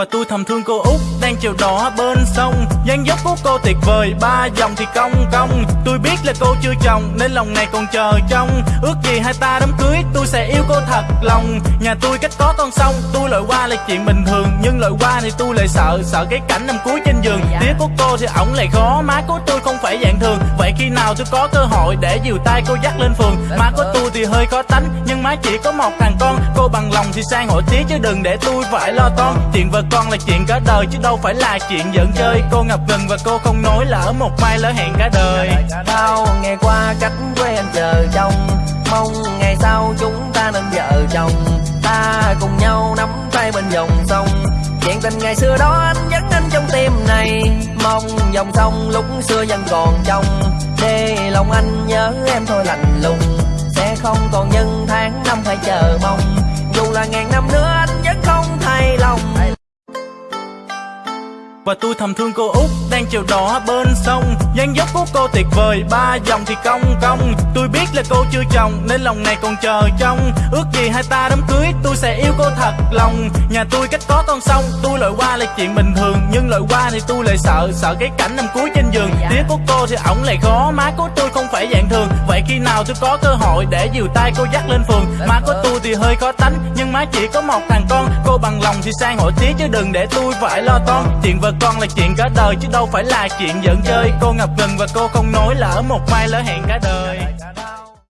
Và tôi thầm thương cô út đang chiều đỏ bên sông. Dáng dấp của cô tuyệt vời ba dòng thì cong cong. Tôi biết là cô chưa chồng nên lòng này còn chờ trông. Ước gì hai ta đám cưới tôi sẽ yêu cô thật lòng. Nhà tôi cách có con sông tôi lội qua là chuyện bình thường. Nhưng lội qua thì tôi lại sợ sợ cái cảnh nằm cuối trên giường. Tía của cô thì ổng lại khó má của tôi không phải dạng thường. Vậy khi nào tôi có cơ hội để dìu tay cô dắt lên phường? Má của tôi thì hơi khó tánh nhưng má chỉ có một thằng con. Cô bằng lòng thì sang hỏi tía chứ đừng để tôi phải lo toan. Chuyện vợ con là chuyện cả đời, chứ đâu phải là chuyện giỡn chơi. Cô ngập ngừng và cô không nói là ở một mai lỡ hẹn cả đời. Bao ngày qua cách quê anh chờ trong mong ngày sau chúng ta nên vợ chồng. Ta cùng nhau nắm tay bên dòng sông. Chuyện tình ngày xưa đó anh vẫn anh trong tim này. Mong dòng sông lúc xưa vẫn còn trong. Để lòng anh nhớ em thôi lạnh lùng. Sẽ không còn những tháng năm phải chờ mong. Dù là ngàn năm nữa và tôi thầm thương cô út đang chiều đỏ bên sông. Dáng dấp của cô tuyệt vời ba dòng thì cong cong. Tôi biết là cô chưa chồng nên lòng này còn chờ trông. Ước gì hai ta đám cưới tôi sẽ yêu cô thật lòng. Nhà tôi cách có con sông tôi lội qua là chuyện bình thường. Nhưng lội qua thì tôi lại sợ sợ cái cảnh nằm cuối trên giường. Tía của cô thì ổng lại khó má của tôi không phải dạng thường. Vậy khi nào tôi có cơ hội để dìu tay cô dắt lên phường? Má của tôi thì hơi khó tánh nhưng má chỉ có một thằng con. Cô bằng lòng thì sang hỏi tía chứ đừng để tôi phải lo toan. Chuyện vợ con là chuyện cả đời, chứ đâu phải là chuyện giỡn chơi. Cô ngập ngừng và cô không nói là ở một mai lỡ hẹn cả đời.